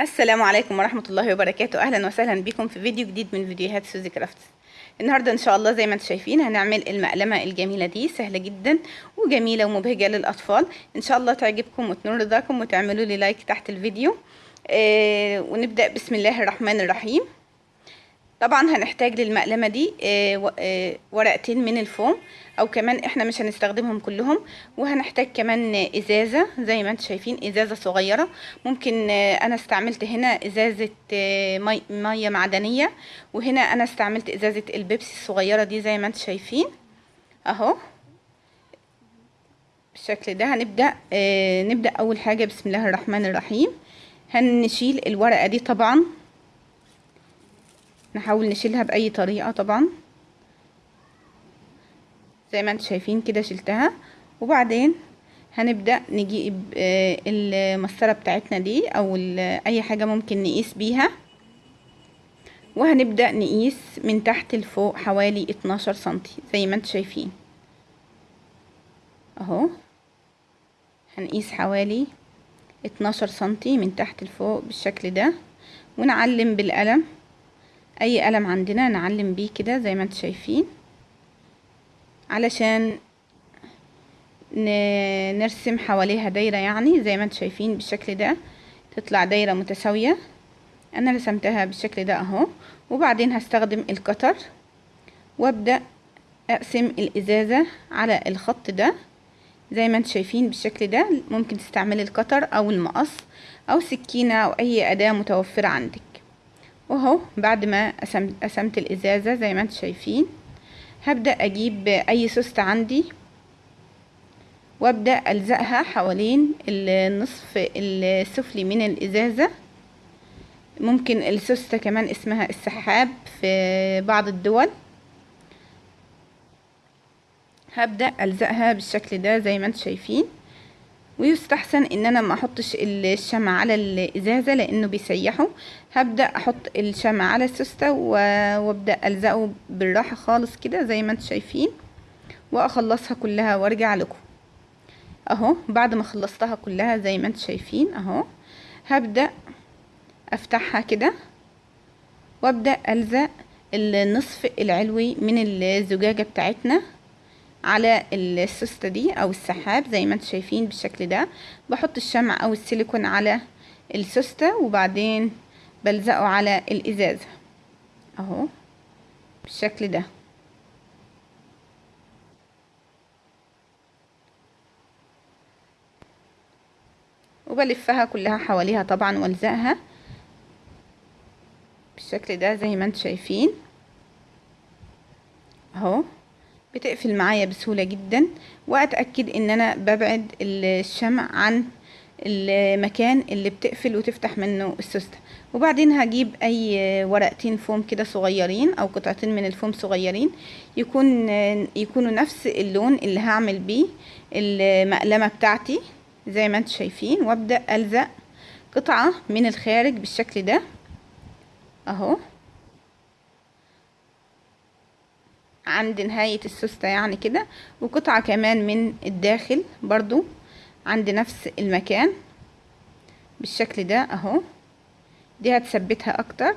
السلام عليكم ورحمة الله وبركاته. أهلا وسهلا بكم في فيديو جديد من فيديوهات سوزي كرافتس. النهاردة إن شاء الله زي ما أنتم شايفين هنعمل المقلمة الجميلة دي سهلة جدا وجميلة ومبهجة للأطفال. إن شاء الله تعجبكم وتنول رضاكم وتعملوا لي like تحت الفيديو. آه ونبدأ بسم الله الرحمن الرحيم. طبعا هنحتاج للمقلمة دي آه آه ورقتين من الفوم أو كمان إحنا مش هنستخدمهم كلهم وهنحتاج كمان إزازة زي ما أنتم شايفين إزازة صغيرة. ممكن آه أنا استعملت هنا إزازة مي مية معدنية وهنا أنا استعملت إزازة البيبسي الصغيرة دي زي ما أنتم شايفين. أهو. بالشكل ده هنبدأ نبدأ أول حاجة بسم الله الرحمن الرحيم. هنشيل الورقة دي طبعا. نحاول نشيلها بأي طريقة طبعا. زي ما أنتم شايفين كده شلتها. وبعدين هنبدأ نجيب المسطرة بتاعتنا دي أو أي حاجة ممكن نقيس بيها. وهنبدأ نقيس من تحت لفوق حوالي 12 سنتي زي ما أنتم شايفين. أهو. هنقيس حوالي 12 سنتي من تحت لفوق بالشكل ده. ونعلم بالقلم. أي قلم عندنا نعلم بيه كده زي ما أنتم شايفين. علشان نرسم حواليها دايرة يعني زي ما أنتم شايفين بالشكل ده. تطلع دايرة متساوية. أنا رسمتها بالشكل ده أهو. وبعدين هستخدم القطر وأبدأ أقسم الإزازة على الخط ده. زي ما أنتم شايفين بالشكل ده. ممكن تستعملي القطر أو المقص أو سكينة أو أي أداة متوفرة عندك. وهو بعد ما قسمت الإزازة زي ما أنتم شايفين. هبدأ أجيب أي سوست عندي وأبدأ ألزقها حوالين النصف السفلي من الإزازة. ممكن السوستة كمان اسمها السحاب في بعض الدول. هبدأ ألزقها بالشكل ده زي ما أنتم شايفين. ويستحسن إن أنا ما أحطش الشمع على الإزازة لأنه بيسيحه. هبدأ أحط الشمع على السوستة وأبدأ ألزقه بالراحة خالص كده زي ما أنتم شايفين. وأخلصها كلها وأرجع لكم. أهو بعد ما خلصتها كلها زي ما أنتم شايفين أهو. هبدأ أفتحها كده وأبدأ ألزق النصف العلوي من الزجاجة بتاعتنا. على السوستة دي أو السحاب زي ما أنتم شايفين بالشكل ده. بحط الشمع أو السيليكون على السوستة وبعدين بلزقه على الازازة أهو بالشكل ده. وبلفها كلها حواليها طبعا وألزقها بالشكل ده زي ما أنتم شايفين. أهو. بتقفل معايا بسهولة جدا وأتأكد إن أنا ببعد الشمع عن المكان اللي بتقفل وتفتح منه السوستة وبعدين هجيب أي ورقتين فوم كده صغيرين أو قطعتين من الفوم صغيرين يكون يكونوا نفس اللون اللي هعمل بيه المقلمة بتاعتي زي ما أنتم شايفين وأبدأ ألزق قطعة من الخارج بالشكل ده أهو. عند نهاية السوستة يعني كده وقطعة كمان من الداخل برضو عند نفس المكان بالشكل ده أهو. دي هتثبتها أكتر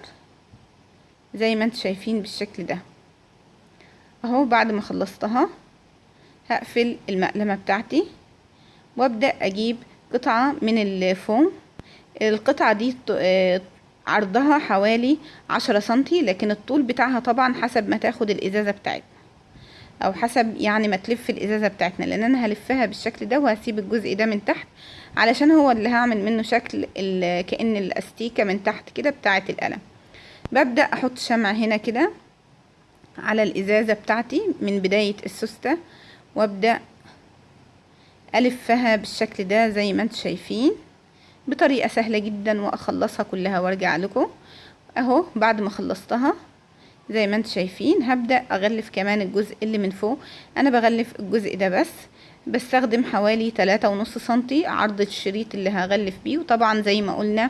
زي ما أنتم شايفين بالشكل ده. أهو بعد ما خلصتها هقفل المقلمة بتاعتي وأبدأ أجيب قطعة من الفوم. القطعة دي عرضها حوالي عشرة سنتي لكن الطول بتاعها طبعا حسب ما تاخد الإزازة بتاعتنا أو حسب يعني ما تلف الإزازة بتاعتنا لأن أنا هلفها بالشكل ده وهسيب الجزء ده من تحت علشان هو اللي هعمل منه شكل كأن الأستيكة من تحت كده بتاعة القلم. ببدأ أحط شمع هنا كده على الإزازة بتاعتي من بداية السوستة وأبدأ ألفها بالشكل ده زي ما أنتم شايفين. بطريقة سهلة جدا وأخلصها كلها وأرجع لكم. أهو بعد ما خلصتها زي ما أنتم شايفين هبدأ أغلف كمان الجزء اللي من فوق. أنا بغلف الجزء ده بس بستخدم حوالي تلاتة ونص سنتي عرض الشريط اللي هغلف بيه. وطبعا زي ما قلنا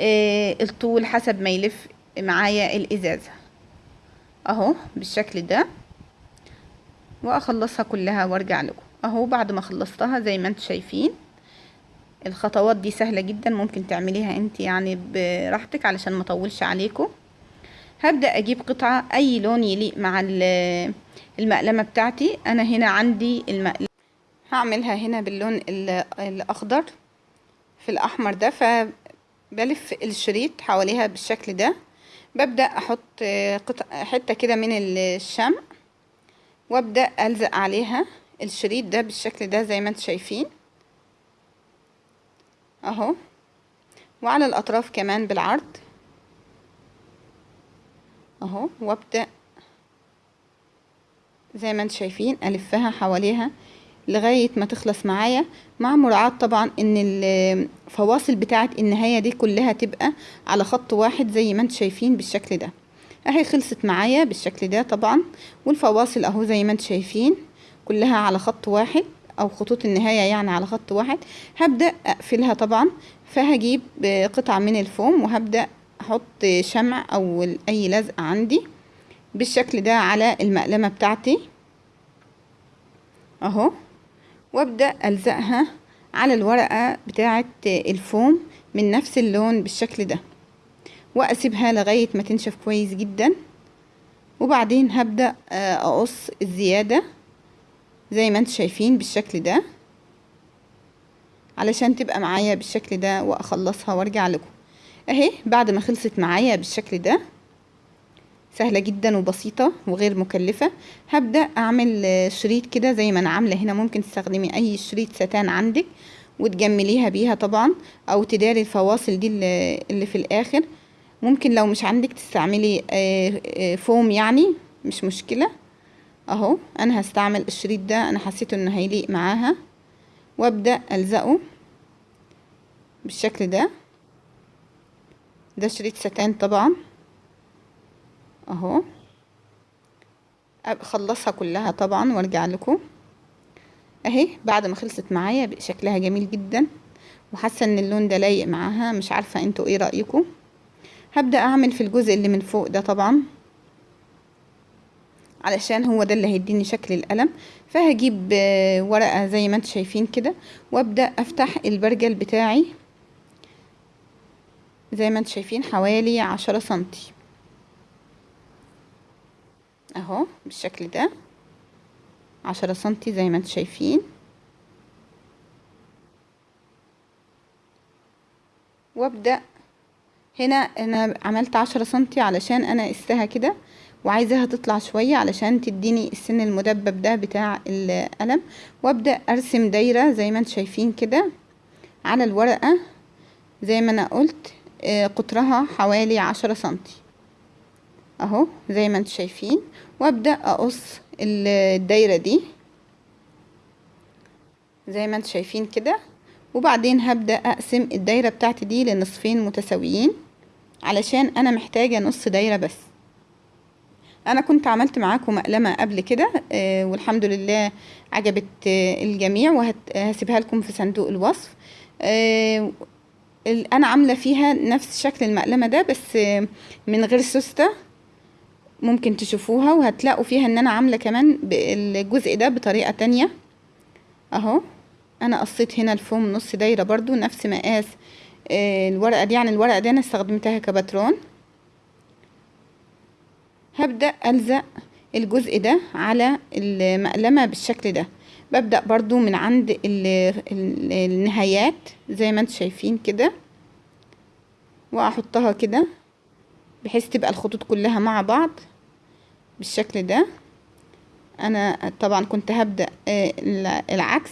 آه الطول حسب ما يلف معايا الإزازة. أهو بالشكل ده وأخلصها كلها وأرجع لكم. أهو بعد ما خلصتها زي ما أنتم شايفين. الخطوات دي سهلة جدا ممكن تعمليها أنت يعني براحتك علشان ما أطولش عليكم هبدأ أجيب قطعة أي لون يليق مع ال- المقلمة بتاعتي. أنا هنا عندي المقلمة. هعملها هنا باللون ال- الأخضر في الأحمر ده فبلف الشريط حواليها بالشكل ده. ببدأ أحط قطع حتة كده من الشمع وأبدأ ألزق عليها الشريط ده بالشكل ده زي ما أنتم شايفين. أهو. وعلى الأطراف كمان بالعرض. أهو. وابدأ. زي ما أنتم شايفين ألفها حواليها لغاية ما تخلص معايا. مع مراعاة طبعا إن الفواصل بتاعة النهاية دي كلها تبقى على خط واحد زي ما أنتم شايفين بالشكل ده. أهي خلصت معايا بالشكل ده طبعا. والفواصل أهو زي ما أنتم شايفين كلها على خط واحد. أو خطوط النهاية يعني على خط واحد. هبدأ أقفلها طبعا فهجيب قطعة من الفوم وهبدأ أحط شمع أو أي لزقة عندي بالشكل ده على المقلمة بتاعتي. أهو. وأبدأ ألزقها على الورقة بتاعة الفوم من نفس اللون بالشكل ده وأسيبها لغاية ما تنشف كويس جدا. وبعدين هبدأ أقص الزيادة زي ما أنتم شايفين بالشكل ده علشان تبقى معايا بالشكل ده وأخلصها وأرجع لكم. أهي بعد ما خلصت معايا بالشكل ده سهلة جدا وبسيطة وغير مكلفة. هبدأ أعمل شريط كده زي ما أنا عاملة هنا. ممكن تستخدمي أي شريط ستان عندك وتجمليها بيها طبعا أو تداري الفواصل دي اللي في الآخر. ممكن لو مش عندك تستعملي فوم يعني مش مشكلة. أهو أنا هستعمل الشريط ده أنا حسيت إنه هيليق معاها. وأبدأ ألزقه بالشكل ده. ده شريط ستان طبعا. أهو. اخلصها كلها طبعا وأرجع لكم. أهي بعد ما خلصت معايا شكلها جميل جدا. وحاسة إن اللون ده لايق معاها مش عارفة أنتوا إيه رأيكم. هبدأ أعمل في الجزء اللي من فوق ده طبعا. علشان هو ده اللي هيديني شكل القلم. فهجيب ورقة زي ما أنتم شايفين كده وابدأ أفتح البرجل بتاعي. زي ما أنتم شايفين حوالي عشرة سنتي. أهو بالشكل ده. عشرة سنتي زي ما أنتم شايفين. وابدأ. هنا أنا عملت عشرة سنتي علشان أنا قستها كده. وعايزاها تطلع شوية علشان تديني السن المدبب ده بتاع القلم. وأبدأ أرسم دايرة زي ما أنتم شايفين كده على الورقة. زي ما أنا قلت قطرها حوالي عشرة سنتي. أهو زي ما أنتم شايفين. وأبدأ أقص الدايرة دي زي ما أنتم شايفين كده. وبعدين هبدأ أقسم الدايرة بتاعتي دي لنصفين متساويين علشان أنا محتاجة نص دايرة بس. أنا كنت عملت معاكم مقلمة قبل كده آه والحمد لله عجبت آه الجميع وهسيبها لكم في صندوق الوصف. آه أنا عاملة فيها نفس شكل المقلمة ده بس من غير سوستة ممكن تشوفوها وهتلاقوا فيها إن أنا عاملة كمان الجزء ده بطريقة تانية. أهو أنا قصيت هنا الفوم نص دايرة برضو نفس مقاس الورقة دي يعني الورقة دي أنا استخدمتها كباترون. هبدأ ألزق الجزء ده على المقلمة بالشكل ده. ببدأ برضو من عند ال ال النهايات زي ما أنتم شايفين كده وأحطها كده بحيث تبقى الخطوط كلها مع بعض بالشكل ده. أنا طبعا كنت هبدأ العكس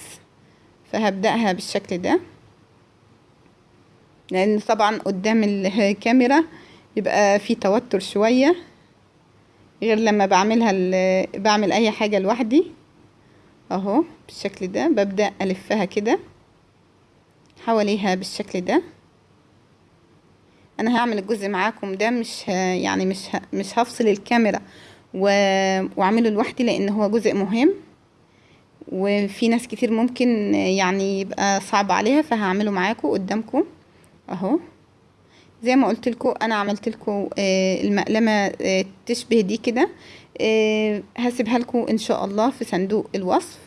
فهبدأها بالشكل ده. لأن طبعا قدام الكاميرا يبقى في توتر شوية. غير لما بعملها بعمل أي حاجة لوحدي أهو بالشكل ده ببدأ ألفها كده حواليها بالشكل ده أنا هعمل الجزء معاكم ده مش. يعني مش. مش هفصل الكاميرا. وأعمله لوحدي لأن هو جزء مهم وفي ناس كتير ممكن يعني يبقى صعب عليها فهعمله معاكم قدامكم أهو زي ما قلت لكم أنا عملت لكم المقلمة تشبه دي كده. هسيبها لكم إن شاء الله في صندوق الوصف.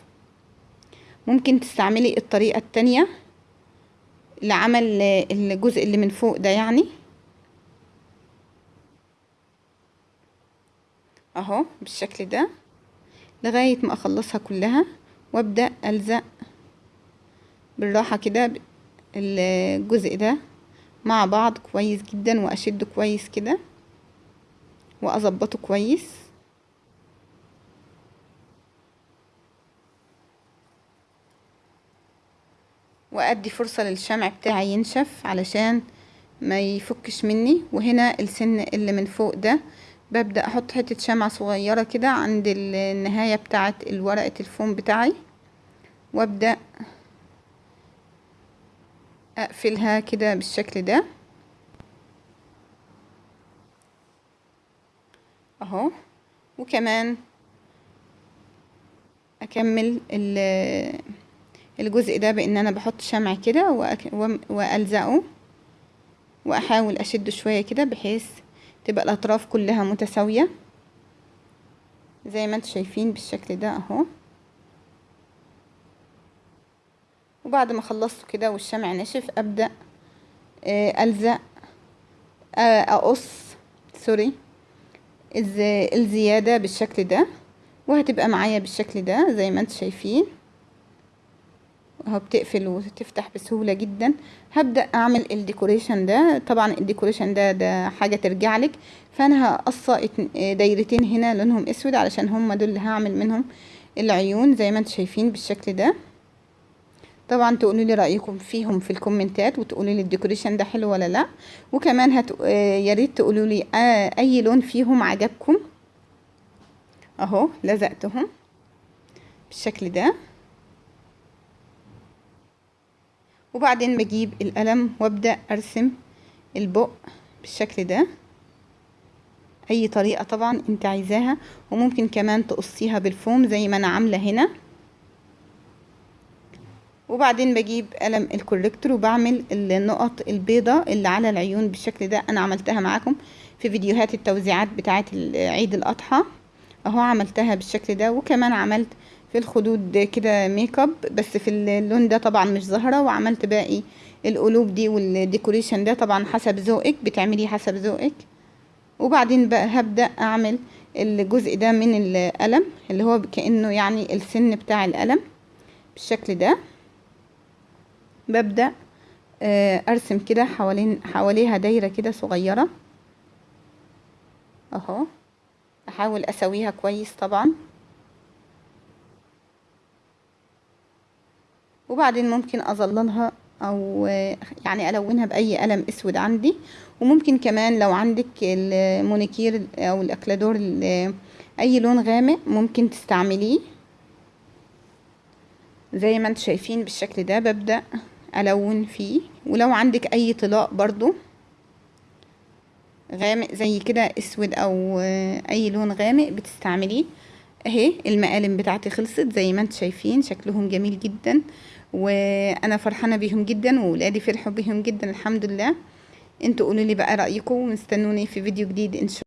ممكن تستعملي الطريقة التانية اللي عمل الجزء اللي من فوق ده يعني. أهو بالشكل ده لغاية ما أخلصها كلها وأبدأ ألزق بالراحة كده الجزء ده. مع بعض كويس جدا وأشده كويس كده وأظبطه كويس. وأدي فرصة للشمع بتاعي ينشف علشان ما يفكش مني. وهنا السن اللي من فوق ده ببدأ أحط حتة شمعة صغيرة كده عند النهاية بتاعة الورقة الفوم بتاعي. وأبدأ أقفلها كده بالشكل ده. أهو. وكمان أكمل الجزء ده بإن أنا بحط شمع كده وألزقه. وأحاول اشده شوية كده بحيث تبقى الأطراف كلها متساوية. زي ما أنتم شايفين بالشكل ده أهو. وبعد ما خلصته كده والشمع نشف أبدأ ألزق أقص sorry الزيادة بالشكل ده وهتبقى معايا بالشكل ده زي ما أنتم شايفين. اهو بتقفل وتفتح بسهولة جدا. هبدأ أعمل ال decoration ده. طبعا ال decoration ده ده حاجة ترجع لك. فأنا هقص دايرتين هنا لونهم أسود علشان هم دول اللي هعمل منهم العيون زي ما أنتم شايفين بالشكل ده. طبعا تقولوا لي رأيكم فيهم في الكومنتات وتقولوا لي ال decoration ده حلو ولا لأ. وكمان هت... يا ريت تقولوا لي آه أي لون فيهم عجبكم. أهو لزقتهم بالشكل ده. وبعدين بجيب القلم وأبدأ أرسم البق بالشكل ده. أي طريقة طبعا أنت عايزاها. وممكن كمان تقصيها بالفوم زي ما أنا عاملة هنا. وبعدين بجيب قلم ال corrector وبعمل النقط البيضة اللي على العيون بالشكل ده. أنا عملتها معاكم في فيديوهات التوزيعات بتاعه عيد الأضحى. أهو عملتها بالشكل ده. وكمان عملت في الخدود كده make up بس في اللون ده طبعا مش ظاهره وعملت باقي القلوب دي والديكوريشن ده طبعا حسب ذوقك بتعمليه حسب ذوقك. وبعدين بقى هبدأ أعمل الجزء ده من القلم اللي هو كأنه يعني السن بتاع القلم بالشكل ده. ببدأ أرسم كده حوالين حواليها دايرة كده صغيرة. أهو. أحاول أسويها كويس طبعا. وبعدين ممكن أظللها أو يعني ألونها بأي قلم أسود عندي. وممكن كمان لو عندك المونيكير أو الأكلادور أي لون غامق ممكن تستعمليه. زي ما أنتم شايفين بالشكل ده ببدأ. ألون فيه. ولو عندك أي طلاء برضو غامق زي كده أسود أو أي لون غامق بتستعمليه. أهي المقالم بتاعتي خلصت زي ما أنتم شايفين شكلهم جميل جدا وأنا فرحانة بيهم جدا وولادي فرحوا بيهم جدا الحمد لله. أنتوا قولوا لي بقى رأيكم واستنوني في فيديو جديد إن شاء